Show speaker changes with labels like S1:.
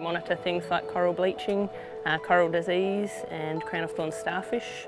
S1: Monitor things like coral bleaching, uh, coral disease and crown of thorns starfish.